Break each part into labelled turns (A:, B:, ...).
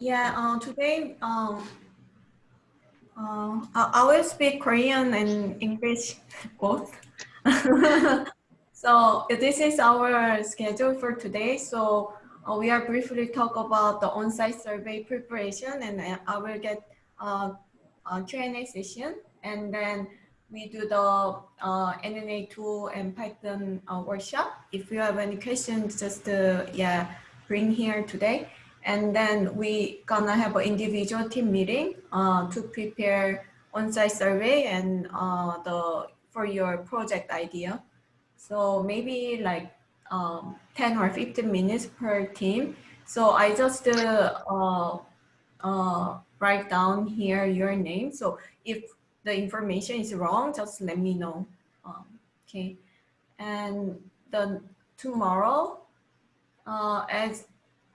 A: Yeah, uh, today um, uh, I, will speak Korean and English both. so this is our schedule for today. So uh, we are briefly talk about the on-site survey preparation and I will get uh, a Q&A session and then we do the uh, NNA2 and Python uh, workshop. If you have any questions, just uh, yeah, bring here today. And then we gonna have an individual team meeting uh, to prepare on-site survey and uh, the for your project idea. So maybe like um, 10 or 15 minutes per team. So I just uh, uh, write down here your name. So if the information is wrong, just let me know. Um, okay. And the tomorrow, uh, as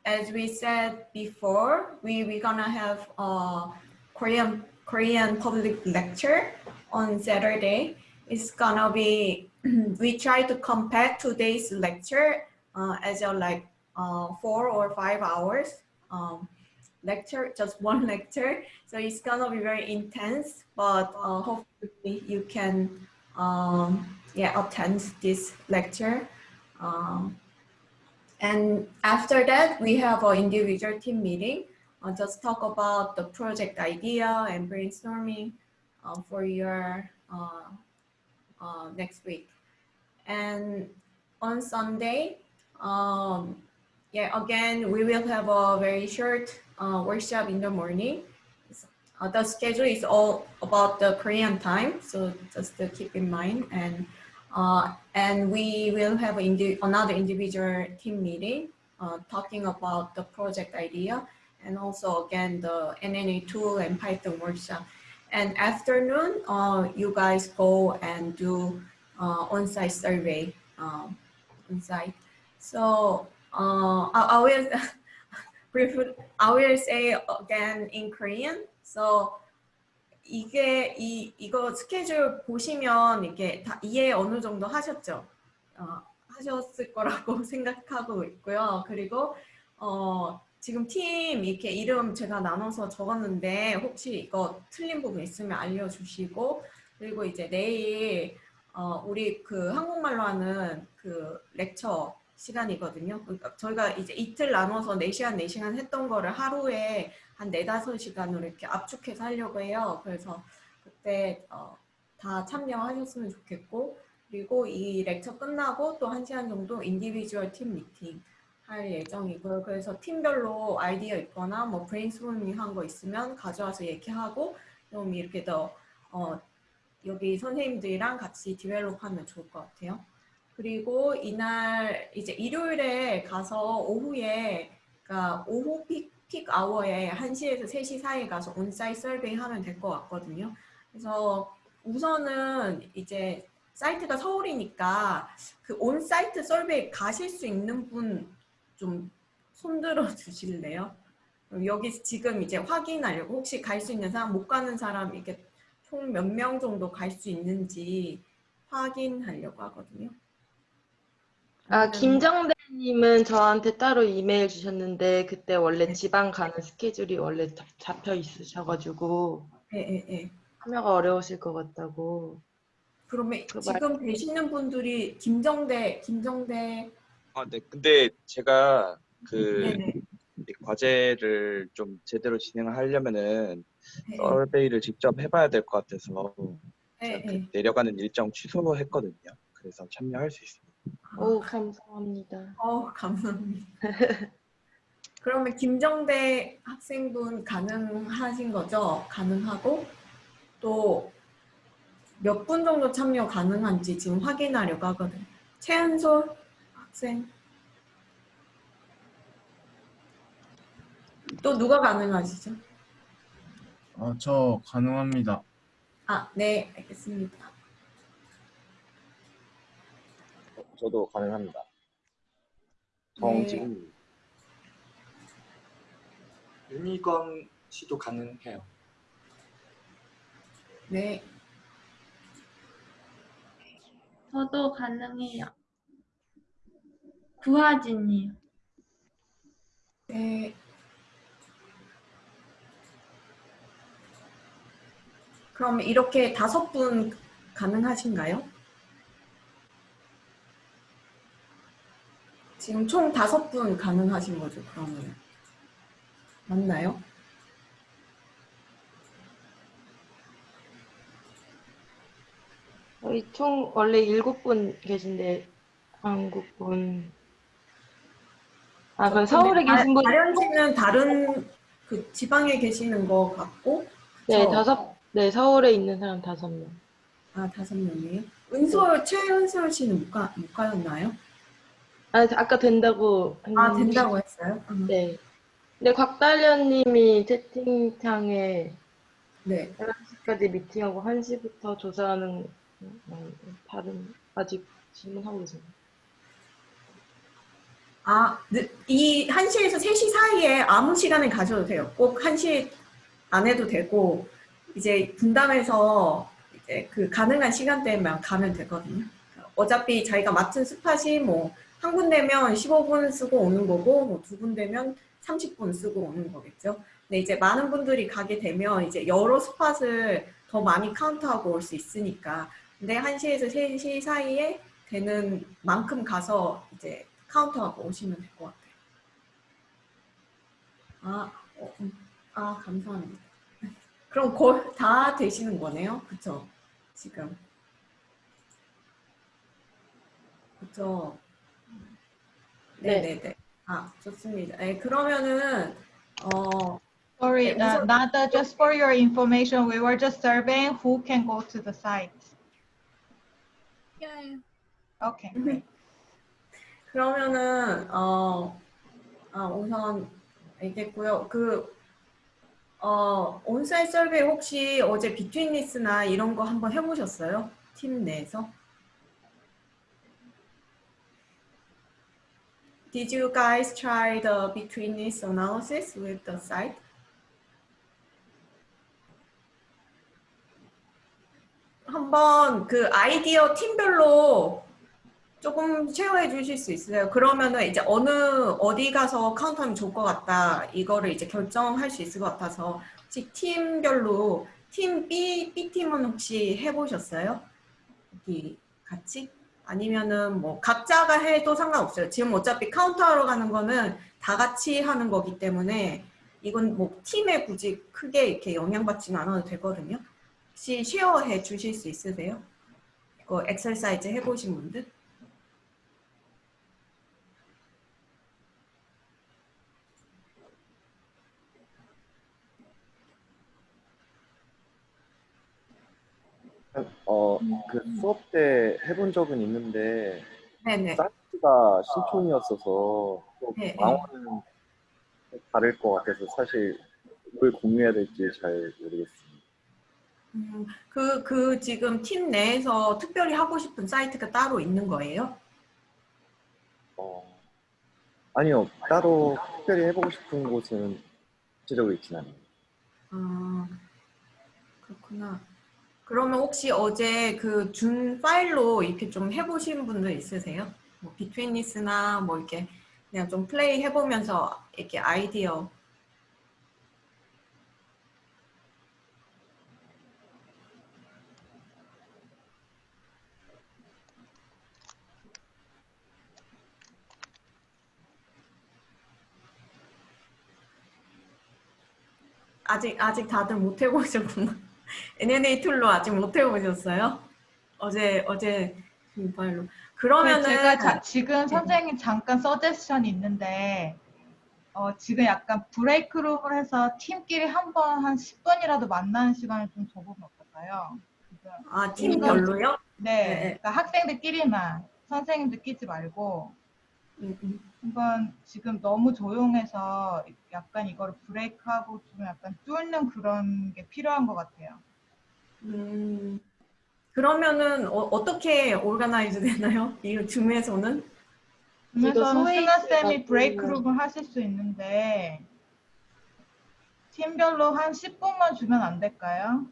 A: as we said before, we we gonna have a Korean Korean public lecture on Saturday. It's gonna be we try to compact today's lecture uh, as a like uh, four or five hours. Um, lecture, just one lecture. So it's gonna be very intense, but uh, hopefully you can um, yeah, attend this lecture. Um, and after that, we have an individual team meeting. Uh, just talk about the project idea and brainstorming uh, for your uh, uh, next week. And on Sunday, um, yeah, again, we will have a very short uh, workshop in the morning. Uh, the schedule is all about the Korean time, so just to keep in mind. And and we will have indi another individual team meeting uh, talking about the project idea and also again the NNA tool and Python workshop. And afternoon, uh, you guys go and do uh, on-site survey um, on-site. So uh, I, I will briefly, I will say again in Korean. So 이게 이 이거 스케줄 보시면 이게 다 이해 어느 정도 하셨죠? 어, 하셨을 거라고 생각하고 있고요. 그리고 어, 지금 팀 이렇게 이름 제가 나눠서 적었는데 혹시 이거 틀린 부분 있으면 알려주시고 그리고 이제 내일 어, 우리 그 한국말로 하는 그 렉처 시간이거든요. 그러니까 저희가 이제 이틀 나눠서 4시간, 4시간 했던 거를 하루에 한 4, 5시간으로 이렇게 압축해서 하려고 해요. 그래서 그때 어, 다 참여하셨으면 좋겠고 그리고 이 lecture 끝나고 또 1시간 정도 individual 팀 미팅 할 예정이고요. 그래서 팀별로 아이디어 있거나 뭐 브레인스토밍 한 거 있으면 가져와서 얘기하고 좀 이렇게 더 어, 여기 선생님들이랑 같이 develop하면 좋을 것 같아요. 그리고 이날 이제 일요일에 가서 오후에 그러니까 오후 peak, peak hour에 1시에서 3시 사이에 가서 on-site survey 하면 될 것 같거든요. 그래서 우선은 이제 사이트가 서울이니까 그 온사이트 설베이 가실 수 있는 분 좀 손들어 주실래요? 여기 지금 이제 확인하려고 혹시 갈 수 있는 사람 못 가는 사람 이게 총 몇 명 정도 갈 수 있는지 확인하려고 하거든요.
B: 아, 김정대 님은 저한테 따로 이메일 주셨는데 그때 원래 네. 지방 가는 스케줄이 원래 잡혀 있으셔가지고
A: 네, 네, 네.
B: 참여가 어려우실 것 같다고.
A: 그러면 그 지금 말... 계시는 분들이 김정대, 김정대.
C: 아, 네. 근데 제가 그 네네. 과제를 좀 제대로 진행을 하려면은 네. 서베이를 직접 해봐야 될 것 같아서 네, 그 내려가는 일정 취소했거든요. 그래서 참여할 수 있습니다.
B: 오 감사합니다.
A: 어 감사합니다. 그러면 김정대 학생분 가능하신 거죠? 가능하고 또 몇 분 정도 참여 가능한지 지금 확인하려고 하거든요. 최은솔 학생 또 누가 가능하시죠?
D: 어, 저 가능합니다.
A: 아, 네, 알겠습니다.
E: 저도 가능합니다. 네. 정지훈
F: 네. 윤희건 씨도 가능해요.
A: 네.
G: 저도 가능해요. 구하진이요.
A: 네. 그럼 이렇게 다섯 분 가능하신가요? 지금 총 다섯 분 가능하신 거죠, 그러면. 맞나요?
B: 저희 총 원래 일곱 분 계신데 한국 분. 아, 그럼 서울에 계신 분,
A: 다른 씨는 다른 그 지방에 계시는 거 같고,
B: 네,
A: 저-
B: 다섯, 네, 서울에 있는 사람 다섯 명.
A: 아 다섯 명이에요. 은솔 최은솔 씨는 못, 가, 못 가였나요?
B: 아, 아까 된다고
A: 아
B: 했는데.
A: 된다고 했어요. 음.
B: 네. 근데 곽달련님이 채팅창에
A: 네.
B: 11시까지 미팅하고 1시부터 조사하는 음, 다른 아직 질문하고 계세요.
A: 아, 느- 이 1시에서 3시 사이에 아무 시간을 가져도 돼요. 꼭 1시 안 해도 되고, 이제 분담해서 이제 그 가능한 시간대에만 가면 되거든요. 어차피 자기가 맡은 spot이 뭐, 한 군데면 15분 쓰고 오는 거고, 뭐, 두 군데면 30분 쓰고 오는 거겠죠. 근데 이제 많은 분들이 가게 되면 이제 여러 spot을 더 많이 카운트하고 올 수 있으니까. 근데 1시에서 3시 사이에 되는 만큼 가서 이제 카운트하고 오시면 될 것 같아요. 아, 어, 음, 아 감사합니다. 그럼 거의 다 되시는 거네요, 그쵸? 지금. 그쵸?
B: 네.
A: 네네 네. 아, 좋습니다. 네, 그러면은, 어,
H: Sorry,
A: Okay,
H: uh, Nada, just for your information, we were just surveying who can go to the site.
G: 예.
H: Okay, great.
A: 그러면은 어, 아, 우선 알겠고요. 그 어, 온사이트 설베이 혹시 어제 비트윈리스나 이런 거 한번 해보셨어요? 팀 내에서? Did you guys try the betweenness analysis with the site? 한번 그 아이디어 팀별로 조금 쉐어해 주실 수 있어요? 그러면은 이제 어느 어디 가서 카운트하면 좋을 것 같다 이거를 이제 결정할 수 있을 것 같아서 혹시 팀별로 팀 B B 팀은 혹시 해보셨어요? 여기 같이 아니면은 뭐 각자가 해도 상관없어요. 지금 어차피 카운트하러 가는 거는 다 같이 하는 거기 때문에 이건 뭐 팀에 굳이 크게 이렇게 영향받지는 않아도 되거든요. 혹시 쉐어해 주실 수 있으세요? 이거 exercise 해보신 분들?
E: 어, 그 수업 때 해본 적은 있는데
A: 네네.
E: 사이트가 신촌이었어서 또
A: 네, 네.
E: 망원은 다를 것 같아서 사실 뭘 공유해야 될지 잘 모르겠습니다.
A: 음, 그, 그 지금 팀 내에서 특별히 하고 싶은 사이트가 따로 있는 거예요?
E: 어, 아니요, 따로 특별히 해보고 싶은 곳은 구체적으로 있진 않아요.
A: 아, 그렇구나. 그러면 혹시 어제 그준 파일로 이렇게 좀 해보신 분들 있으세요? 뭐 비트윈리스나 뭐 이렇게 그냥 좀 플레이 해보면서 이렇게 아이디어 아직 아직 다들 못 해보셨구나. NNA 툴로 아직 못 해보셨어요? 어제 어제 그 파일로. 그러면은
H: 제가 자- 지금 선생님 잠깐 서제션이 있는데 어, 지금 약간 브레이크룸을 해서 팀끼리 한 번 한 10분이라도 만나는 시간을 좀 줘보면 어떨까요?
A: 아 팀별로요?
H: 네,
A: 네.
H: 그러니까 학생들끼리만 선생님들 끼지 말고. 한번 지금 너무 조용해서 약간 이거를 브레이크하고 좀 약간 뚫는 그런 게 필요한 것 같아요.
A: 음, 그러면은 어, 떻게 오르가나이즈 되나요? 이 줌에서는?
B: 이거
H: 그래서
B: 소위
H: 승아 쌤이
B: 해가지고.
H: 브레이크룸을 하실 수 있는데 팀별로 한 10분만 주면 안 될까요?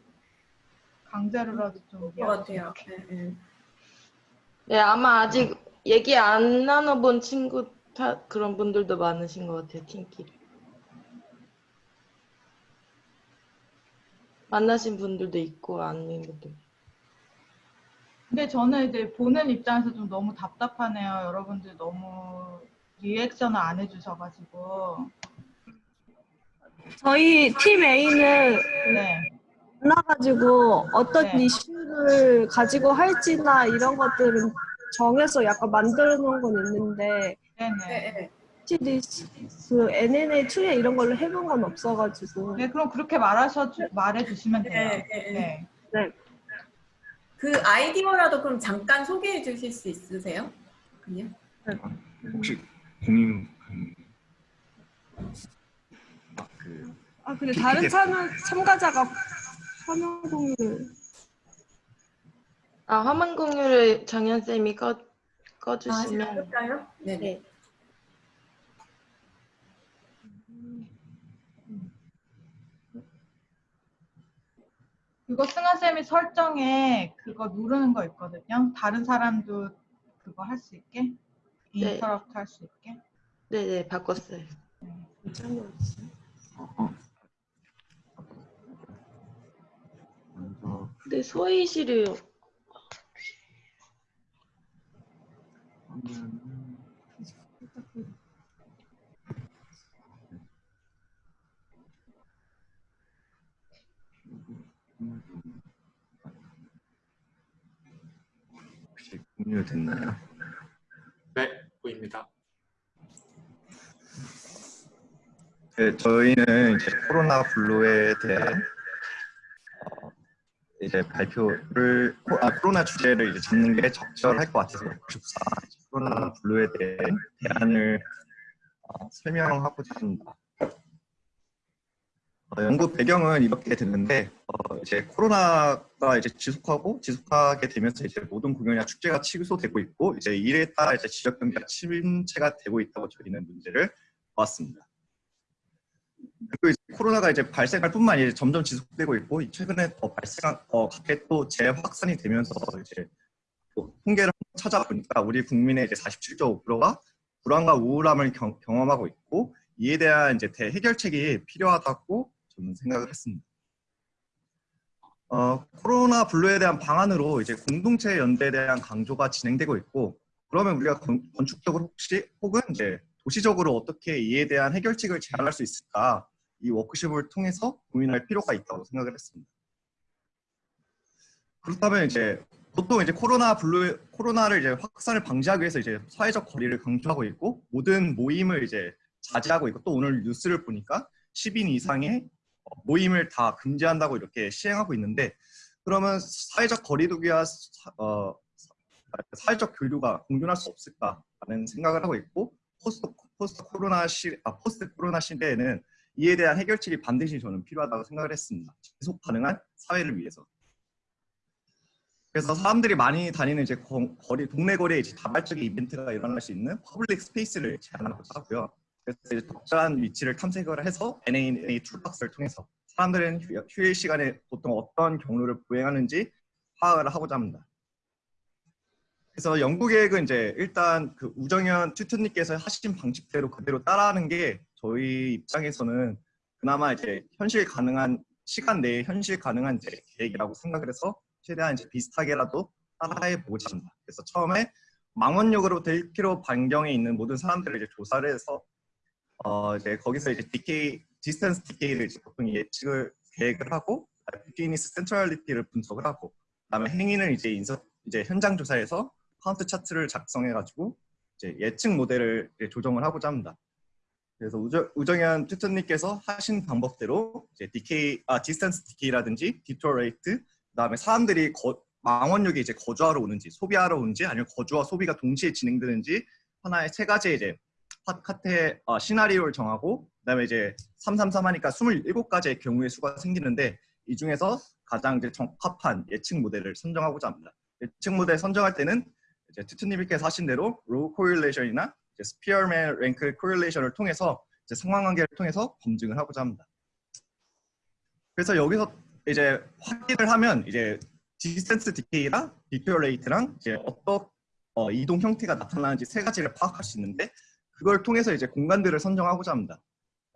H: 강제로라도
A: 좀것
H: 이해할 수
A: 같아요. 네, 네.
B: 네, 아마 아직 얘기 안 나눠본 친구 다 그런 분들도 많으신 것 같아요, 팀끼리. 만나신 분들도 있고 아닌 분들.
H: 근데 저는 이제 보는 입장에서 좀 너무 답답하네요. 여러분들 너무 리액션을 안 해주셔가지고.
I: 저희 팀 A는
H: 네.
I: 만나가지고 어떤
H: 네.
I: 이슈를 가지고 할지나 이런 것들은 정해서 약간 만들어 놓은 건 있는데
H: 네네.
A: 네, 네.
I: 확실히 그 NNA 툴에 이런 걸로 해본 건 없어가지고
H: 네, 그럼 그렇게 말하셔 말해 주시면 돼요.
A: 네, 네,
H: 네.
A: 그 아이디어라도 그럼 잠깐 소개해 주실 수 있으세요? 그냥?
D: 혹시 공인 아, 그
I: 아 근데 다른 참여, 참가자가 화면 공유를
B: 아 화면 공유를 정현 쌤이 꺼
A: 아,
B: 꺼주시면
A: 해볼까요? 네.
B: 네.
H: 그거 승아 쌤이 설정에 그거 누르는 거 있거든요. 다른 사람도 그거 할 수 있게
B: 네.
H: 인터럽트 할수 있게.
B: 네네 바꿨어요.
D: 먼저
B: 근데 소희실을
D: 공유됐나요?
F: 네, 보입니다.
J: 네, 저희는 이제 코로나 블루에 대한 어, 이제 발표를 코, 아, 코로나 주제를 이제 잡는 게 적절할 것 같아서 교사 코로나 블루에 대한 대안을 어, 설명하고자 합니다. 어, 연구 배경은 이렇게 됐는데 어, 이제 코로나가 이제 지속하고 지속하게 되면서 이제 모든 공연이나 축제가 취소되고 있고 이제 이에 따라 이제 지역 경제가 침체가 되고 있다고 저희는 문제를 보았습니다. 그리고 이제 코로나가 이제 발생할 뿐만 아니라 점점 지속되고 있고 최근에 더 발생한 어 갑자기 또 재확산이 되면서 이제 또 통계를 찾아보니까 우리 국민의 이제 47.5%가 불안과 우울함을 경, 경험하고 있고 이에 대한 이제 대해결책이 필요하다고 저는 생각을 했습니다. 어, 코로나 블루에 대한 방안으로 이제 공동체 연대에 대한 강조가 진행되고 있고 그러면 우리가 건, 건축적으로 혹시 혹은 이제 도시적으로 어떻게 이에 대한 해결책을 제안할 수 있을까 이 워크숍을 통해서 고민할 필요가 있다고 생각을 했습니다. 그렇다면 이제 보통 이제 코로나 블루 코로나를 이제 확산을 방지하기 위해서 이제 사회적 거리를 강조하고 있고 모든 모임을 이제 자제하고 있고 또 오늘 뉴스를 보니까 10인 이상의 어, 모임을 다 금지한다고 이렇게 시행하고 있는데 그러면 사회적 거리두기와 사, 어, 사회적 교류가 공존할 수 없을까라는 생각을 하고 있고 post, post 코로나 시 아, post 코로나 시대에는 이에 대한 해결책이 반드시 저는 필요하다고 생각을 했습니다. 지속 가능한 사회를 위해서. 그래서 사람들이 많이 다니는 이제 거, 거리 동네 거리에 이제 다발적인 이벤트가 일어날 수 있는 public space를 제안하고자 하고요. 그래서 이제 적절한 위치를 탐색을 해서 UNA toolbox를 통해서 사람들은 휴, 휴일 시간에 보통 어떤 경로를 보행하는지 파악을 하고자 합니다. 그래서 연구 계획은 이제 일단 그 우정현 tutor님께서 하신 방식대로 그대로 따라하는 게 저희 입장에서는 그나마 이제 현실 가능한 시간 내에 현실 가능한 이제 계획이라고 생각을 해서 최대한 이제 비슷하게라도 따라해 보고자 합니다. 그래서 처음에 망원역으로부터 1km 반경에 있는 모든 사람들을 이제 조사를 해서 어 이제 거기서 이제 decay distance decay를 보통 예측을 계획을 하고 betweenness centrality를 분석을 하고 그다음에 행위는 이제 인서 이제 현장 조사에서 카운트 차트를 작성해 가지고 이제 예측 모델을 이제 조정을 하고자 합니다. 그래서 우정, 우정현 tutor님께서 하신 방법대로 이제 decay 아 distance decay라든지 detour rate 그다음에 사람들이 거, 망원역에 이제 거주하러 오는지 소비하러 오는지 아니면 거주와 소비가 동시에 진행되는지 하나의 세 가지 이제 카테 어, 시나리오를 정하고 그다음에 이제 333 하니까 27가지의 경우의 수가 생기는데 이 중에서 가장 이제 적합한 예측 모델을 선정하고자 합니다. 예측 모델 선정할 때는 이제 tutor님께서 하신 대로 raw correlation이나 Spearman rank correlation을 통해서 이제 상관관계를 통해서 검증을 하고자 합니다. 그래서 여기서 이제 확인을 하면 이제 distance decay랑 detour rate랑 이제 어떤 어, 이동 형태가 나타나는지 세 가지를 파악할 수 있는데 그걸 통해서 이제 공간들을 선정하고자 합니다.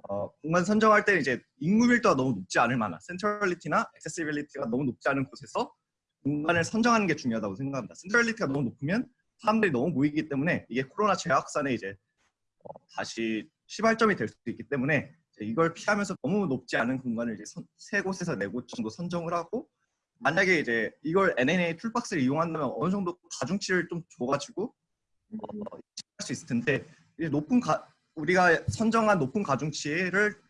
J: 어, 공간 선정할 때 이제 인구 밀도가 너무 높지 않을 만한 centrality나 accessibility가 너무 높지 않은 곳에서 공간을 선정하는 게 중요하다고 생각합니다. centrality가 너무 높으면 사람들이 너무 모이기 때문에 이게 코로나 재확산에 이제 어, 다시 시발점이 될 수도 있기 때문에 이걸 피하면서 너무 높지 않은 공간을 이제 선- 세 곳에서 네 곳 정도 선정을 하고 만약에 이제 이걸 NNA 툴박스를 이용한다면 어느 정도 가중치를 좀 줘가지고 어, 할수 있을 텐데 높은 가, 우리가 선정한 높은 가중치를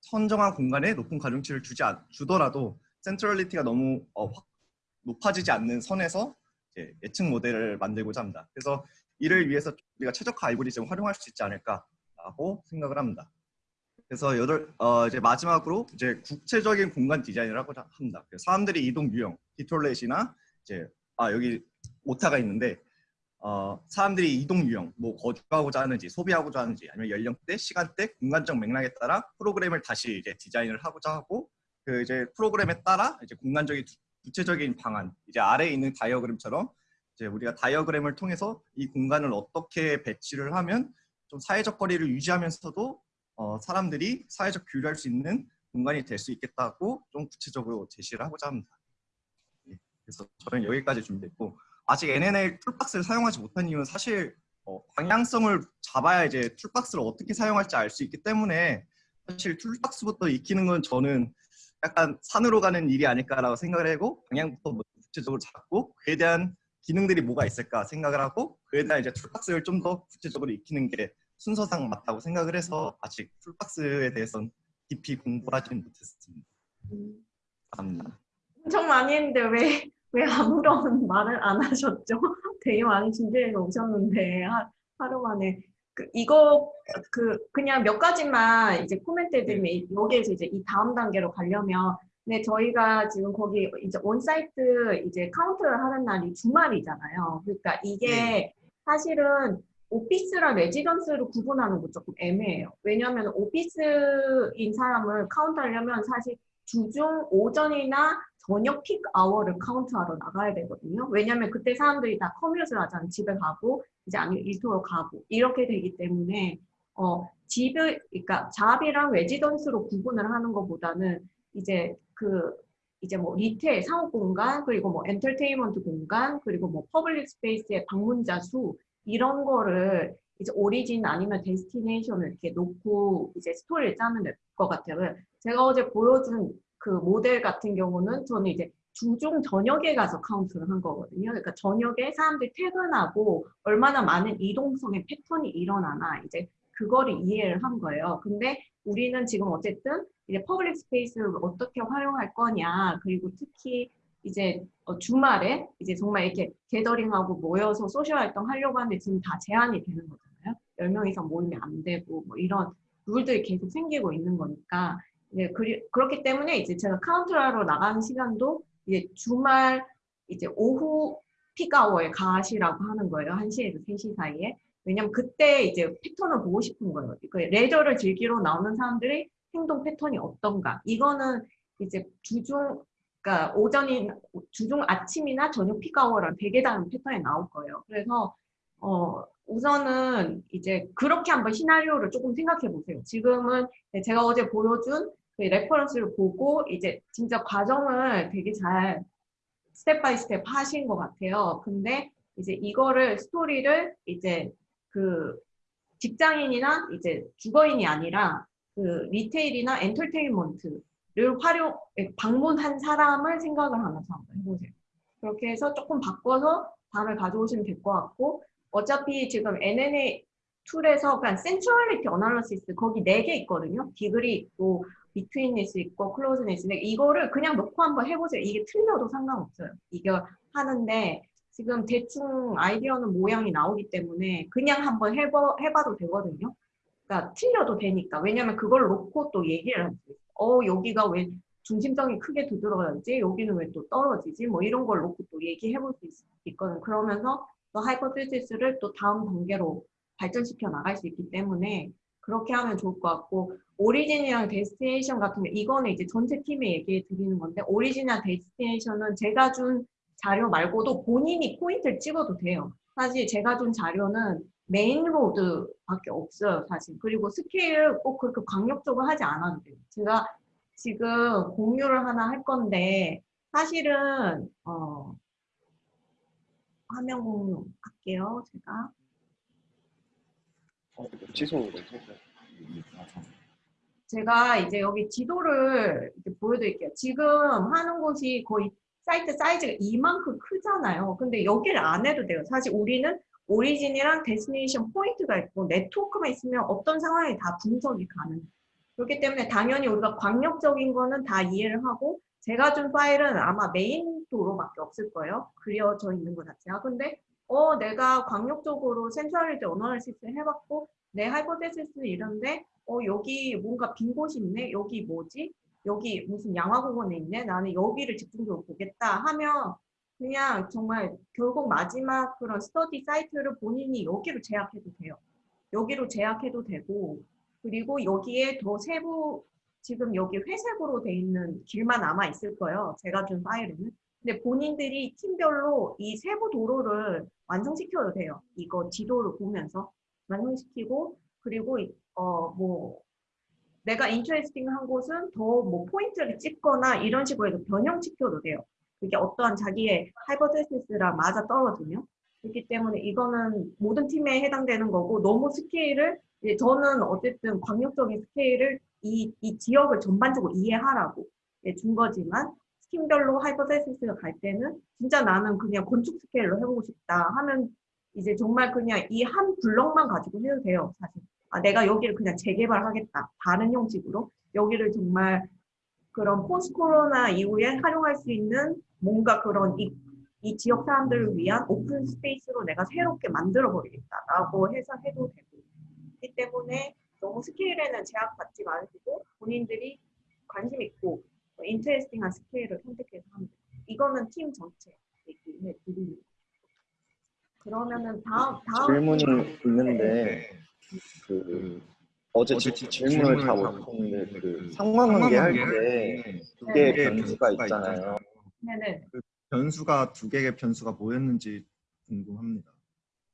J: 선정한 공간에 높은 가중치를 주지 않, 주더라도 센트럴리티가 너무 어, 확- 높아지지 않는 선에서 이제 예측 모델을 만들고자 합니다. 그래서 이를 위해서 우리가 최적화 알고리즘을 활용할 수 있지 않을까라고 생각을 합니다. 그래서 여덟 어, 이제 마지막으로 이제 국체적인 공간 디자인을 하고자 합니다. 사람들이 이동 유형, 디톨렛이나 이제 아 여기 오타가 있는데 어, 사람들이 이동 유형, 뭐 거주하고자 하는지, 소비하고자 하는지, 아니면 연령대, 시간대, 공간적 맥락에 따라 프로그램을 다시 이제 디자인을 하고자 하고 그 이제 프로그램에 따라 이제 공간적인 두- 구체적인 방안, 이제 아래에 있는 다이어그램처럼 이제 우리가 다이어그램을 통해서 이 공간을 어떻게 배치를 하면 좀 사회적 거리를 유지하면서도 어, 사람들이 사회적 교류할 수 있는 공간이 될 수 있겠다고 좀 구체적으로 제시를 하고자 합니다. 예, 그래서 저는 여기까지 준비했고 아직 NNL 툴박스를 사용하지 못한 이유는 사실 어, 방향성을 잡아야 이제 toolbox를 어떻게 사용할지 알 수 있기 때문에 사실 toolbox부터 익히는 건 저는 약간 산으로 가는 일이 아닐까라고 생각을 하고 방향부터 구체적으로 잡고 그에 대한 기능들이 뭐가 있을까 생각을 하고 그에 대한 이제 toolbox를 좀 더 구체적으로 익히는 게 순서상 맞다고 생각을 해서 아직 toolbox에 대해서는 깊이 공부하지는 못했습니다. 감사합니다.
A: 엄청 많이 했는데 왜, 왜 아무런 말을 안 하셨죠? 되게 많이 준비해서 오셨는데 하, 하루 만에 그 이거 그 그냥 몇 가지만 이제 코멘트 해드리면 이- 여기에서 이제 이 다음 단계로 가려면 네 저희가 지금 거기 이제 on-site 이제 카운트를 하는 날이 주말이잖아요. 그러니까 이게 사실은 office랑 residence로 구분하는 거 조금 애매해요. 왜냐하면 office인 사람을 카운트하려면 사실 주중 오전이나 저녁 peak hour를 카운트하러 나가야 되거든요. 왜냐면 그때 사람들이 다 commute를 하잖아요. 집에 가고 이제 아니면 일터로 가고 이렇게 되기 때문에 어 집을 그러니까 job이랑 residence로 구분을 하는 것보다는 이제 그 이제 뭐 retail 상업 공간 그리고 뭐 엔터테인먼트 공간 그리고 뭐 public space의 방문자 수 이런 거를 이제 origin 아니면 destination을 이렇게 놓고 이제 스토리를 짜면 될 것 같아요. 제가 어제 보여준 그 모델 같은 경우는 저는 이제 주중 저녁에 가서 카운트를 한 거거든요. 그러니까 저녁에 사람들이 퇴근하고 얼마나 많은 이동성의 패턴이 일어나나 이제 그거를 이해를 한 거예요. 근데 우리는 지금 어쨌든 이제 public space를 어떻게 활용할 거냐 그리고 특히 이제 어, 주말에 이제 정말 이렇게 gathering하고 모여서 social 활동 하려고 하는데 지금 다 제한이 되는 거잖아요. 10명 이상 모이면 안 되고 뭐 이런 룰들이 계속 생기고 있는 거니까 이제 그리, 그렇기 때문에 이제 제가 카운트하러 나가는 시간도 이제 주말 이제 오후 peak hour에 가시라고 하는 거예요. 1시에서 3시 사이에. 왜냐면 그때 이제 패턴을 보고 싶은 거예요. 그 레저를 즐기러 나오는 사람들의 행동 패턴이 어떤가. 이거는 이제 주중, 그러니까 오전이, 주중 아침이나 저녁 peak hour랑 되게 다른 패턴이 나올 거예요. 그래서, 어, 우선은 이제 그렇게 한번 시나리오를 조금 생각해 보세요. 지금은 제가 어제 보여준 그 reference를 보고 이제 진짜 과정을 되게 잘 step by step 하신 것 같아요. 근데 이제 이거를 스토리를 이제 그 직장인이나 이제 주거인이 아니라 그 retail이나 엔터테인먼트를 활용 방문한 사람을 생각을 하면서 한번 해보세요. 그렇게 해서 조금 바꿔서 다음에 가져오시면 될 것 같고 어차피 지금 NNA 툴에서 그냥 centrality analysis 거기 네 개 있거든요. degree 있고 betweenness 있고 closeness 있는데 이거를 그냥 놓고 한번 해보세요. 이게 틀려도 상관없어요. 이거 하는데 지금 대충 아이디어는 모양이 나오기 때문에 그냥 한번 해봐, 해봐도 되거든요. 그러니까 틀려도 되니까. 왜냐면 그걸 놓고 또 얘기를 있어요. 어, 여기가 왜 중심성이 크게 두드러지지? 여기는 왜 또 떨어지지? 뭐 이런 걸 놓고 또 얘기해 볼 수 있, 있거든요. 그러면서 또 hypothesis를 또 다음 단계로 발전시켜 나갈 수 있기 때문에 그렇게 하면 좋을 것 같고 origin이랑 destination 같은 게 이거는 이제 전체 팀에 얘기해 드리는 건데 origin이랑 destination은 제가 준 자료 말고도 본인이 포인트를 찍어도 돼요. 사실 제가 준 자료는 main road밖에 없어요, 사실. 그리고 스케일 꼭 그렇게 광역적으로 하지 않아도 돼요. 제가 지금 공유를 하나 할 건데 사실은 어, 화면 공유 할게요, 제가.
E: 어, 해서
A: 제가 이제 여기 지도를 보여드릴게요. 지금 하는 곳이 거의 사이트 사이즈가 이만큼 크잖아요. 근데 여기를 안 해도 돼요. 사실 우리는 origin이랑 destination 포인트가 있고 네트워크만 있으면 어떤 상황에 다 분석이 가능해요. 그렇기 때문에 당연히 우리가 광역적인 거는 다 이해를 하고 제가 준 파일은 아마 메인 도로밖에 없을 거예요. 그려져 있는 것 자체가. 근데 어 내가 광역적으로 centrality analysis 해봤고 내 hypothesis 이런데 어 여기 뭔가 빈 곳이 있네. 여기 뭐지? 여기 무슨 양화공원에 있네. 나는 여기를 집중적으로 보겠다 하면 그냥 정말 결국 마지막 그런 스터디 사이트를 본인이 여기로 제약해도 돼요. 여기로 제약해도 되고 그리고 여기에 더 세부 지금 여기 회색으로 돼 있는 길만 남아 있을 거예요. 제가 준 파일에는. 근데 본인들이 팀별로 이 세부 도로를 완성시켜도 돼요. 이거 지도를 보면서 완성시키고 그리고 어 뭐 내가 interesting 한 곳은 더 뭐 포인트를 찍거나 이런 식으로 해서 변형시켜도 돼요. 그게 어떠한 자기의 hypothesis랑 맞아 떨어지면 그렇기 때문에 이거는 모든 팀에 해당되는 거고 너무 스케일을 저는 어쨌든 광역적인 스케일을 이, 이 지역을 전반적으로 이해하라고 예, 준 거지만 팀별로 hypothesis가 갈 때는 진짜 나는 그냥 건축 스케일로 해보고 싶다 하면 이제 정말 그냥 이 한 블럭만 가지고 해도 돼요 사실. 아, 내가 여기를 그냥 재개발하겠다. 다른 형식으로. 여기를 정말 그런 post 코로나 이후에 활용할 수 있는 뭔가 그런 이, 이 지역 사람들을 위한 open space로 내가 새롭게 만들어 버리겠다라고 해서 해도 되고. 그렇기 때문에 너무 스케일에는 제약받지 마시고 본인들이 관심 있고 interesting한 스케일을 선택해서 돼요. 이거는 팀 전체 얘기해 드리는 그러면은 다음 다음
E: 질문이 있는데
D: 네.
E: 그 어제
D: 어제
E: 질문을
D: 질문을 다다
E: 못했는데
D: 그그
E: 상관관계 할
D: 상관관계
E: 때두
A: 네,
E: 개의
A: 네.
E: 변수가 있잖아요.
A: 네네
J: 변수가 두 개의 변수가 뭐였는지 궁금합니다.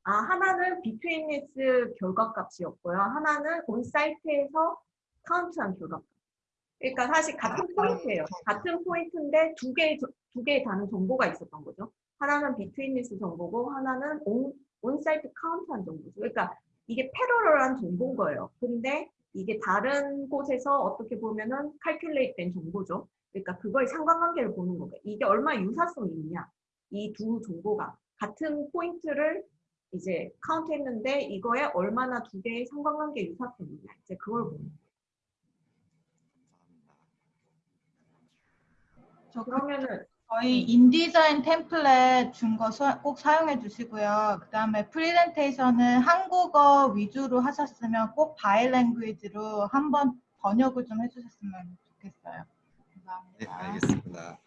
A: 아, 하나는 비트윈리스 결과값이었고요. 하나는 온 사이트에서 카운트한 결과값. 그러니까 사실 같은 포인트예요. 같은 포인트인데 두 개의 저- 두 개의 다른 정보가 있었던 거죠. 하나는 betweenness 정보고 하나는 on, on-site 카운트한 정보죠. 그러니까 이게 parallel한 정보인 거예요. 근데 이게 다른 곳에서 어떻게 보면은 calculate 된 정보죠. 그러니까 그거의 상관관계를 보는 거예요. 이게 얼마 유사성이 있냐. 이 두 정보가 같은 포인트를 이제 카운트했는데 이거에 얼마나 두 개의 상관관계 유사성이 있냐. 이제 그걸 보는 거예요.
H: 저 그-
A: 그러면은
H: 저희 인디자인 템플릿 준 거 꼭 사용해 주시고요. 그 다음에 프리젠테이션은 한국어 위주로 하셨으면 꼭 바이랭귀지로 한번 번역을 좀 해주셨으면 좋겠어요. 감사합니다.
D: 네, 알겠습니다.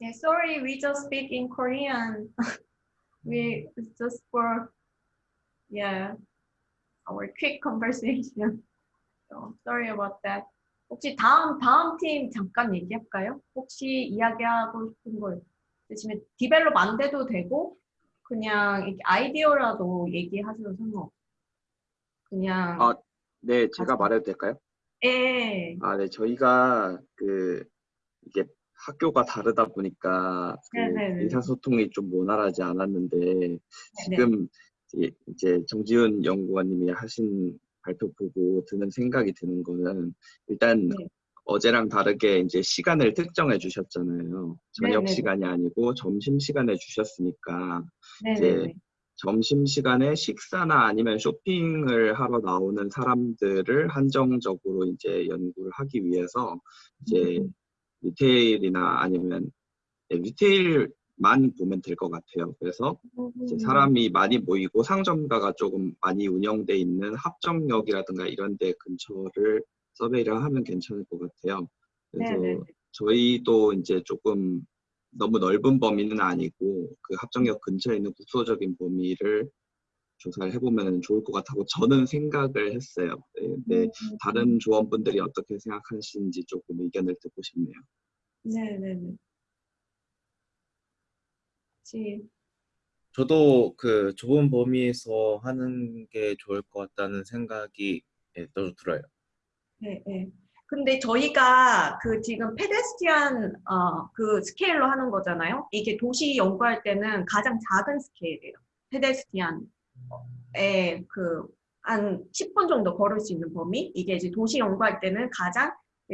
A: Yeah, sorry, we just speak in Korean. we just for yeah our quick conversation. So sorry about that. 혹시 다음 다음 팀 잠깐 얘기할까요? 혹시 이야기하고 싶은 거 있으시면 디벨롭 안 돼도 되고 그냥 이렇게 아이디어라도 얘기하셔도 상관없어요. 그냥
C: 아, 네, 제가
A: 가서.
C: 말해도 될까요?
A: 예.
C: 아, 네, 저희가 그 이게 학교가 다르다 보니까 그
A: 네네네.
C: 의사소통이 좀 원활하지 않았는데 지금 이- 이제 정지훈 연구원님이 하신 발표 보고 드는 생각이 드는 거는 일단
A: 네.
C: 어제랑 다르게 이제 시간을 특정해 주셨잖아요. 저녁
A: 네네네.
C: 시간이 아니고 점심 시간에 주셨으니까
A: 네네네.
C: 점심 시간에 식사나 아니면 쇼핑을 하러 나오는 사람들을 한정적으로 이제 연구를 하기 위해서 이제
A: 음.
C: 리테일이나 아니면 네, 리테일 만 보면 될 것 같아요. 그래서
A: 음.
C: 사람이 많이 모이고 상점가가 조금 많이 운영돼 있는 합정역이라든가 이런 데 근처를 서베이를 하면 괜찮을 것 같아요. 그래서
A: 네네네.
C: 저희도 이제 조금 너무 넓은 범위는 아니고 그 합정역 근처에 있는 국소적인 범위를 조사를 해보면 좋을 것 같다고 저는 생각을 했어요. 네, 근데
A: 음.
C: 다른 조원분들이 어떻게 생각하시는지 조금 의견을 듣고 싶네요.
A: 네네네. 혹시
K: 저도 그 좁은 범위에서 하는 게 좋을 것 같다는 생각이 예, 또 들어요.
A: 네, 네. 근데 저희가 그 지금 페데스티안 어, 그 스케일로 하는 거잖아요. 이게 도시 연구할 때는 가장 작은 스케일이에요. 페데스티안에 그 한 10분 정도 걸을 수 있는 범위. 이게 이제 도시 연구할 때는 가장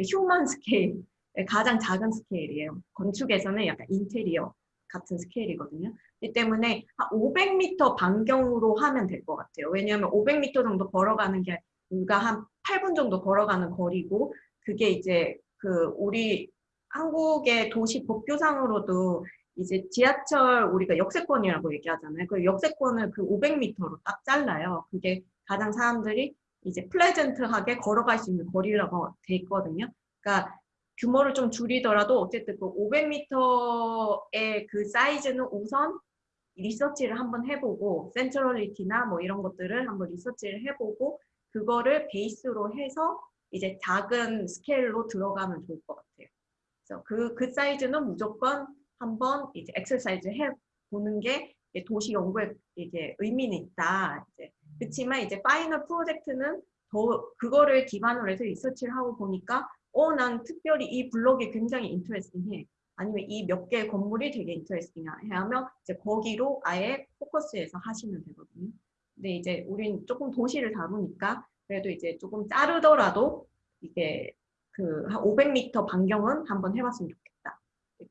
A: human scale, 가장 작은 스케일이에요. 건축에서는 약간 인테리어 같은 스케일이거든요. 이 때문에 한 500m 반경으로 하면 될 것 같아요. 왜냐하면 500m 정도 걸어가는 게 우리가 한 8분 정도 걸어가는 거리고 그게 이제 그 우리 한국의 도시 법규상으로도 이제 지하철 우리가 역세권이라고 얘기하잖아요. 그 역세권을 그 500m로 딱 잘라요. 그게 가장 사람들이 이제 pleasant하게 걸어갈 수 있는 거리라고 돼 있거든요. 그러니까 규모를 좀 줄이더라도 어쨌든 그 500m의 그 사이즈는 우선 리서치를 한번 해보고 centrality나 뭐 이런 것들을 한번 리서치를 해보고 그거를 베이스로 해서 이제 작은 스케일로 들어가면 좋을 것 같아요. 그래서 그, 그 사이즈는 무조건 한번 이제 엑서사이즈 해 보는 게 도시 연구에 이게 의미는 있다. 이제 그렇지만 이제 final 프로젝트는 더 그거를 기반으로 해서 리서치를 하고 보니까 어, 난 특별히 이 블록이 굉장히 interesting해. 아니면 이 몇 개의 건물이 되게 interesting해 하면 이제 거기로 아예 focus해서 하시면 되거든요. 근데 이제 우린 조금 도시를 다루니까 그래도 이제 조금 자르더라도 이게 그 한 500m 반경은 한번 해봤으면 좋겠다.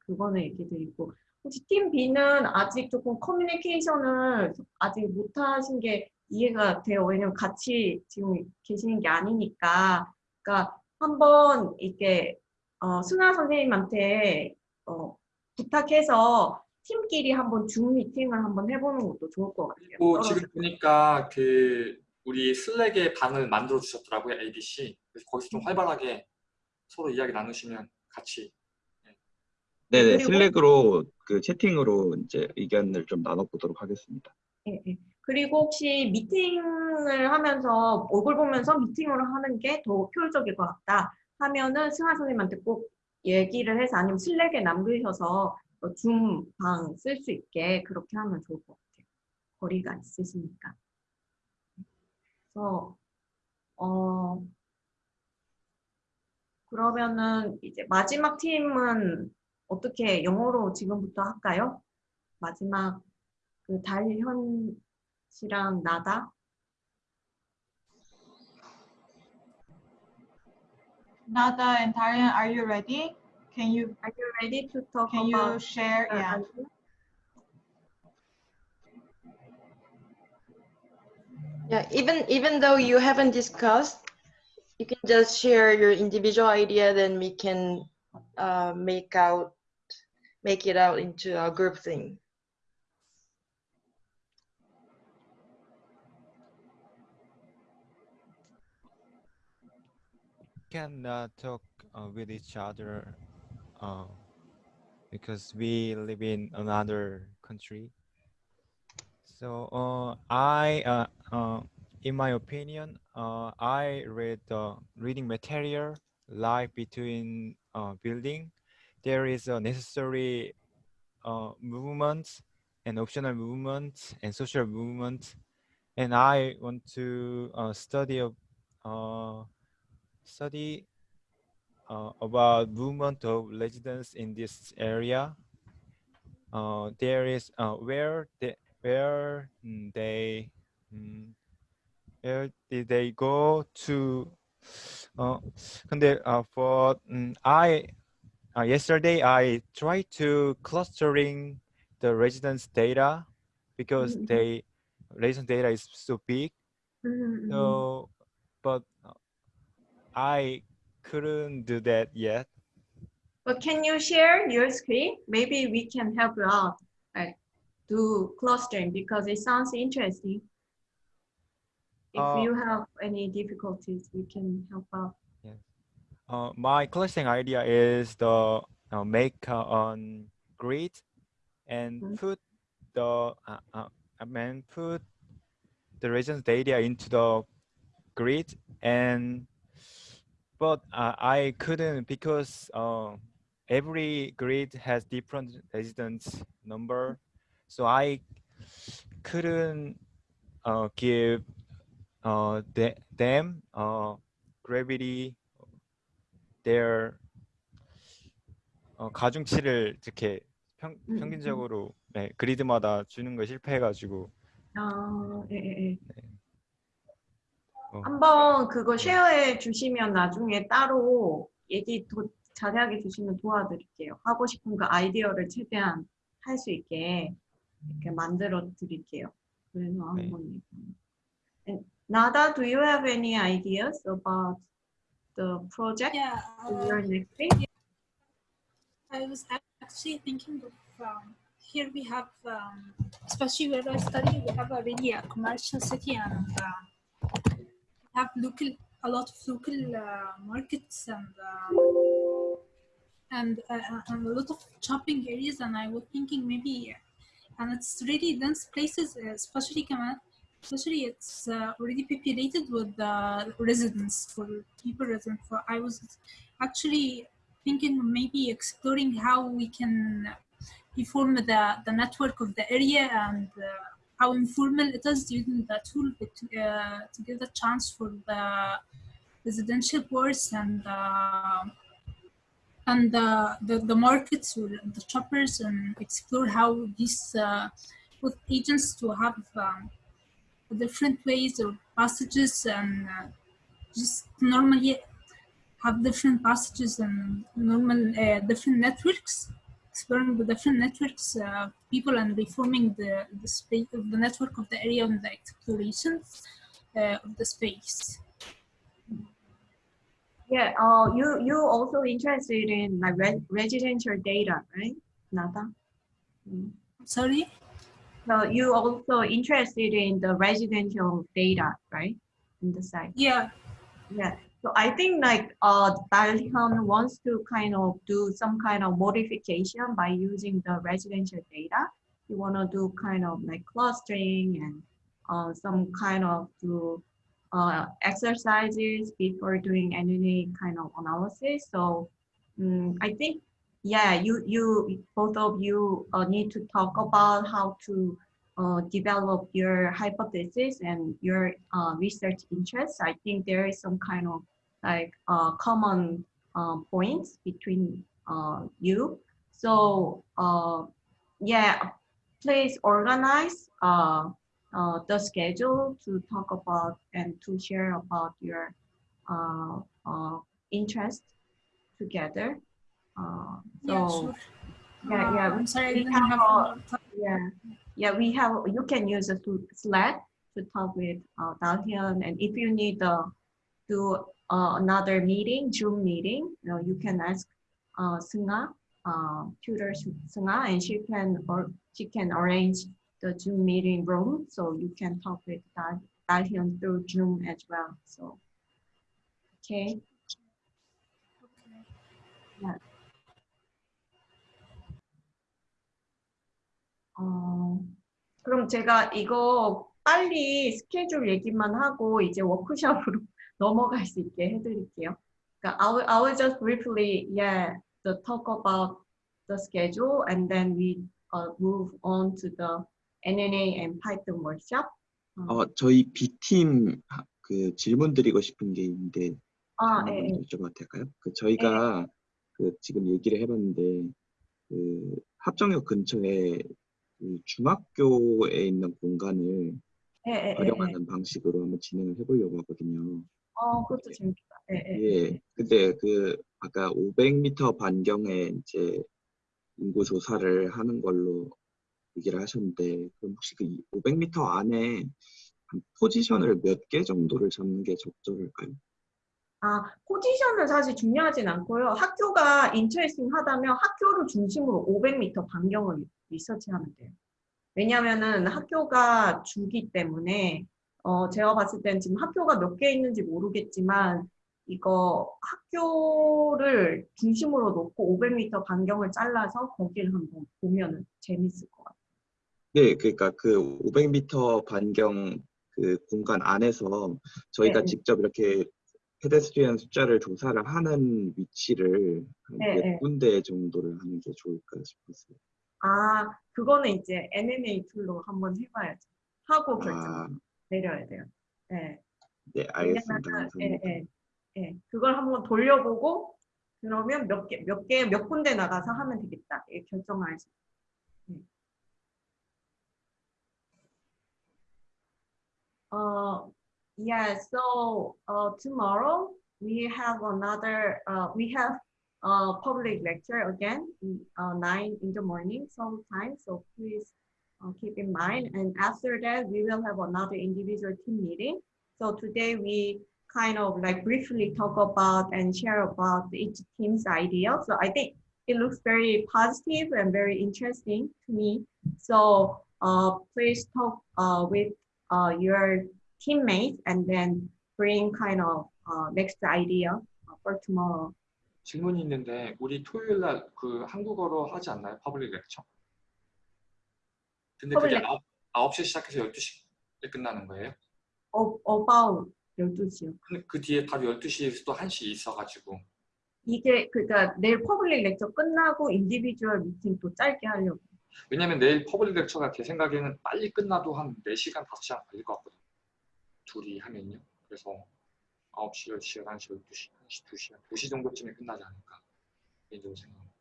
A: 그거는 얘기 드리고 혹시 팀 B는 아직 조금 커뮤니케이션을 아직 못하신 게 이해가 돼요. 왜냐면 같이 지금 계시는 게 아니니까. 그러니까 한번 이게 어, 순아 선생님한테 어, 부탁해서 팀끼리 한번 줌 미팅을 한번 해보는 것도 좋을 것 같아요.
F: 뭐 지금 보니까 그 우리 슬랙에 방을 만들어 주셨더라고요 ABC. 그래서 거기서 좀 활발하게 서로 이야기 나누시면 같이.
C: 네네
A: 그리고-
C: 슬랙으로 그 채팅으로 이제 의견을 좀 나눠보도록 하겠습니다.
A: 예, 예. 그리고 혹시 미팅을 하면서 얼굴 보면서 미팅을 하는 게 더 효율적일 것 같다 하면은 승하 선생님한테 꼭 얘기를 해서 아니면 슬랙에 남기셔서 줌방 쓸 수 있게 그렇게 하면 좋을 것 같아요. 거리가 있으시니까. 그래서 어 그러면은 이제 마지막 팀은 어떻게 영어로 지금부터 할까요? 마지막 그 달현 씨랑 나다
H: Nada and Darian, are you ready? Can you
A: Are you ready to talk
H: can you
A: about
H: share?
A: your
H: Yeah.
A: idea?
B: Yeah, even even though you haven't discussed, you can just share your individual idea, then we can uh, make out make it out into a group thing.
L: Can uh, talk uh, with each other uh, because we live in another country. So uh, I, uh, uh, in my opinion, I read the reading material like between building. There is a necessary movement and optional movement and social movement. And I want to study uh, study uh, about movement of residents in this area. Uh, there is uh, where mm, they where they um, where did they go to? Uh, 근데 uh, for um, I uh, yesterday I tried to clustering the residents data because
A: mm -hmm.
L: they resident data is so big.
A: Mm -hmm.
L: So, but I couldn't do that yet.
A: But can you share your screen? Maybe we can help you out, like do clustering because it sounds interesting. If
L: Uh,
A: you have any difficulties, we can help out.
L: Uh, my clustering idea is the uh, make uh, on grid and
A: Mhm.
L: put the uh, uh, I mean put the regions data into the grid and but uh, I couldn't because uh, every grid has different residents number so I couldn't uh, give uh, the, them uh, gravity their 어, 가중치를 이렇게 평,
A: 음,
L: 평균적으로 네, 그리드마다 주는 거 실패해가지고
A: 아, 예, 예, 예.
L: 어,
A: 한번 그거 쉐어해 주시면 나중에 따로 얘기 더 자세하게 주시면 도와드릴게요. 하고 싶은 그 아이디어를 최대한 할 수 있게 이렇게 만들어 드릴게요. 그래서
L: 네.
A: 한번. And Nada, do you have any ideas about the project
M: Yeah, uh,
A: learn next week?
M: I was ac- actually thinking of um, here we have, um, especially where I study, we have a really a commercial city and uh, have local, a lot of local uh, markets and um, and, uh, and a lot of shopping areas. And I was thinking maybe, and it's really dense places, uh, especially Kamal, especially it's uh, already populated with uh, residents for people resident. For I was actually thinking maybe exploring how we can reform the, the network of the area and uh, how informal it is using the tool to, uh, to give the chance for the residential boards and uh, and the, the, the markets or the shoppers and explore how these uh, with agents to have um, different ways or passages and uh, just normally have different passages and normal uh, different networks exploring the different networks uh, people and reforming the the space of the network of the area and the exploration uh, of the space
A: Yeah, uh, you you also interested in like re residential data, right? Nada. Mm.
M: sorry
A: So you also interested in the residential data, right? In the site.
M: yeah
A: Yeah. So I think like uh Dalian wants to kind of do some kind of modification by using the residential data. You want to do kind of like clustering and uh, some kind of do uh, exercises before doing any kind of analysis. So mm I think yeah, you you both of you uh, need to talk about how to uh, develop your hypothesis and your uh, research interests. I think there is some kind of like uh, common uh, points between uh, you. So uh, yeah, please organize uh, uh, the schedule to talk about and to share about your uh, uh, interest together. Uh, so
M: yeah sure
A: yeah, yeah.
M: I'm sorry
A: we have
M: have
A: yeah, yeah. We have. You can use a Sl- Slack to talk with uh, and if you need uh, do uh, another meeting, Zoom meeting, you know, you can ask uh, Sunga, uh, tutor Su- Sunga, and she can or she can arrange the Zoom meeting room, so you can talk with Dal Dalhyun through Zoom as well. So, okay. Yeah. 어, 그럼 제가 이거 빨리 스케줄 얘기만 하고 이제 워크숍으로 넘어갈 수 있게 해드릴게요. 그러니까 I will, I will just briefly, yeah, the talk about the schedule and then we uh, move on to the NNA and Python workshop.
C: 어, 저희 B팀 하- 그 질문 드리고 싶은 게 있는데
A: 아, 예, 예.
C: 여쭤봐도 될까요? 그 저희가 그 지금 얘기를 해봤는데 그 합정역 근처에 그 중학교에 있는 공간을
A: 예, 예, 예, 예.
C: 활용하는 방식으로 한번 진행을 해보려고 하거든요.
A: 어, 그것도 재밌겠다. 예, 예.
C: 예, 근데 그 아까 500m 반경에 이제 인구 조사를 하는 걸로 얘기를 하셨는데 그럼 혹시 그 500m 안에 한 포지션을 몇 개 정도를 잡는 게 적절할까요?
A: 아, 포지션은 사실 중요하진 않고요. 학교가 인터레스팅 하다면 학교를 중심으로 500m 반경을 리서치하면 돼요. 왜냐면은 학교가 주기 때문에 어, 제가 봤을 때는 지금 학교가 몇 개 있는지 모르겠지만 이거 학교를 중심으로 놓고 500m 반경을 잘라서 거기를 한번 보면은 재밌을 것 같아요.
C: 네, 그러니까 그 500m 반경 그 공간 안에서 저희가
A: 네, 네.
C: 직접 이렇게 페데스트리안 숫자를 조사를 하는 위치를 한
A: 네,
C: 몇
A: 네.
C: 군데 정도를 하는 게 좋을까 싶었어요.
A: 아, 그거는 이제 NNA 툴로 한번 해봐야죠. 하고 결정
C: 아,
A: 내려야 돼요. 네.
C: 네, 알겠습니다.
A: 예, 예, 예. 그걸 한번 돌려보고 그러면 몇 개, 몇 개, 몇 군데 나가서 하면 되겠다. 예, 결정할 수. 예. Uh, yeah, so uh, tomorrow we have another, uh, we have a public lecture again, uh, 9 in the morning sometime, so please uh, keep in mind. And after that, we will have another individual team meeting. So today we kind of like briefly talk about and share about each team's idea. So I think it looks very positive and very interesting to me. So uh, please talk uh, with uh, your teammates and then bring kind of uh, next idea for tomorrow.
F: 질문이 있는데 우리 토요일 날 그 한국어로 하지 않나요? 퍼블릭 렉처? 근데 그게. 아홉 9시에 시작해서 12시에 끝나는 거예요?
A: 어, about 12시요.
F: 근데 그 뒤에 바로 12시에 또 1시 있어가지고
A: 이게 그러니까 내일 public lecture 끝나고 individual meeting 또 짧게 하려고.
F: 왜냐면 내일 public lecture가 제 생각에는 빨리 끝나도 한 4시간, 5시간 걸릴 것 같거든요. 둘이 하면요. 그래서 9시, 10시, 11시, 12시, 1시, 2시, 2시 정도쯤에 끝나지 않을까 개인적으로 생각합니다.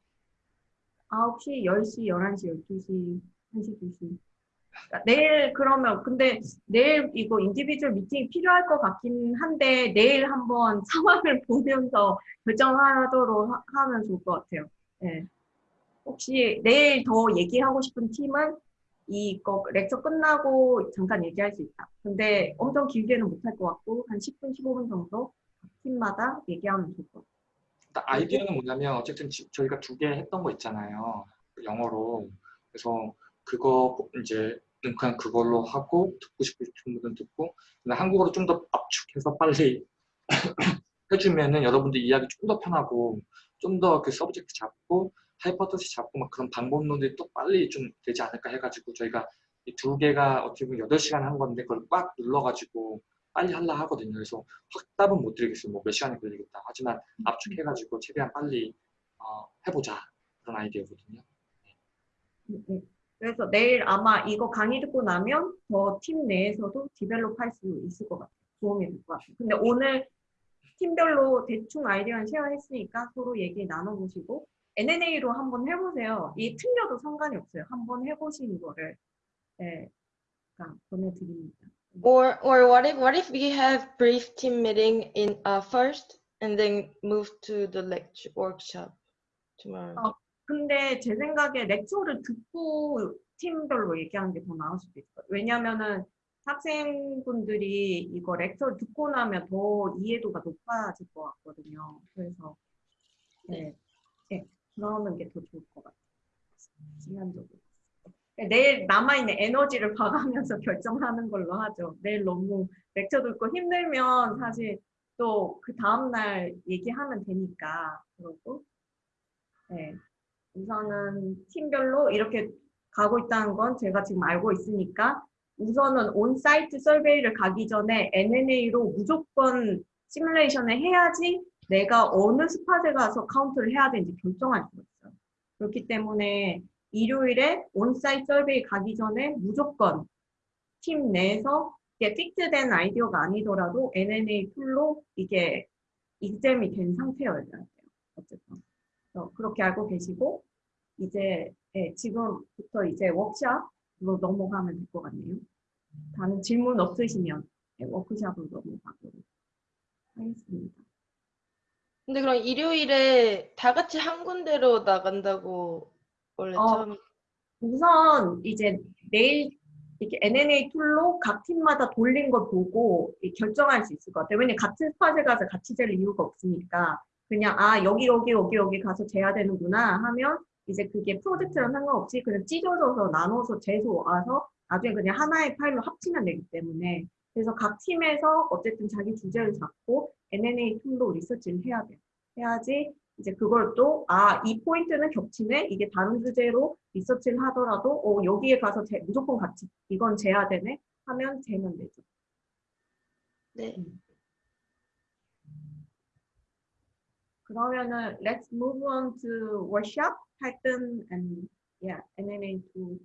A: 9시, 10시, 11시, 12시, 1시, 2시. 그러니까 내일 그러면 근데 내일 이거 individual meeting이 필요할 것 같긴 한데 내일 한번 상황을 보면서 결정하도록 하, 하면 좋을 것 같아요. 네. 혹시 내일 더 얘기하고 싶은 팀은 이거 lecture 끝나고 잠깐 얘기할 수 있다. 근데 엄청 길게는 못할 것 같고 한 10분, 15분 정도 각 팀마다 얘기하면 좋을 것 같아요.
F: 일단 아이디어는 뭐냐면 어쨌든 지- 저희가 두 개 했던 거 있잖아요. 영어로. 그래서 그거 이제 그냥 그걸로 하고 듣고 싶은 분들은 듣고 근데 한국어로 좀 더 압축해서 빨리 해주면은 여러분들 이야기 좀더 편하고 좀 더 그 subject 잡고 hypothesis 잡고 막 그런 방법론들이 또 빨리 좀 되지 않을까 해가지고 저희가 이 두 개가 어떻게 보면 8시간 한 건데 그걸 꽉 눌러가지고 빨리 하려 하거든요. 그래서 확답은 못 드리겠어요. 뭐 몇 시간이 걸리겠다. 하지만 압축해가지고 최대한 빨리 어, 해보자 그런 아이디어거든요.
A: 음, 음. 그래서 내일 아마 이거 강의 듣고 나면 더 팀 내에서도 develop 할 수 있을 것 같아요. 도움이 될 것 같아요. 근데 오늘 팀별로 대충 아이디어는 쉐어했으니까 서로 얘기 나눠보시고 NNA로 한번 해보세요. 이 틀려도 상관이 없어요. 한번 해보시는 거를 네, 그러니까 보내드립니다.
B: Or or what if what if we have brief team meeting in uh, first and then move to the lecture workshop tomorrow?
A: 어, 근데 제 생각에 렉처를 듣고 팀별로 얘기하는 게 더 나을 수도 있어요. 왜냐면은 학생분들이 이거 렉처를 듣고 나면 더 이해도가 높아질 것 같거든요. 그래서 네, 네 그러는 게 더 좋을 것 같아요. 시간적으로. 네, 내일 남아있는 에너지를 봐가면서 결정하는 걸로 하죠. 내일 너무 렉처 듣고 힘들면 사실 또 그 다음날 얘기하면 되니까 그러고 네. 우선은 팀별로 이렇게 가고 있다는 건 제가 지금 알고 있으니까 우선은 on-site survey를 가기 전에 NNA로 무조건 시뮬레이션을 해야지 내가 어느 spot에 가서 count를 해야 되는지 결정할 수가 있어요. 그렇기 때문에 일요일에 on-site survey 가기 전에 무조건 팀 내에서 이게 fix된 아이디어가 아니더라도 NNA 툴로 이게 examine이 된 상태여야 돼요. 어쨌든. 어, 그렇게 알고 계시고 이제 예, 지금부터 이제 워크샵으로 넘어가면 될 것 같네요. 다른 질문 없으시면 예, 워크샵으로 넘어가도록 하겠습니다.
B: 근데 그럼 일요일에 다 같이 한 군데로 나간다고 원래
A: 어,
B: 처음
A: 우선 이제 내일 이렇게 NNA 툴로 각 팀마다 돌린 걸 보고 이 결정할 수 있을 것 같아요. 왜냐면 같은 spot에 가서 같이 잴 이유가 없으니까 그냥 아 여기 여기 여기 여기 가서 재야 되는구나 하면 이제 그게 프로젝트랑 상관없이 그냥 찢어져서 나눠서 재서 와서 나중에 그냥 하나의 파일로 합치면 되기 때문에 그래서 각 팀에서 어쨌든 자기 주제를 잡고 NNA 툴로 리서치를 해야 돼요. 해야지 이제 그걸 또 아 이 포인트는 겹치네 이게 다른 주제로 리서치를 하더라도 어 여기에 가서 재, 무조건 같이 이건 재야 되네 하면 재면 되죠.
B: 네.
A: 그 러면은 let's move on to workshop Python and yeah, NNA2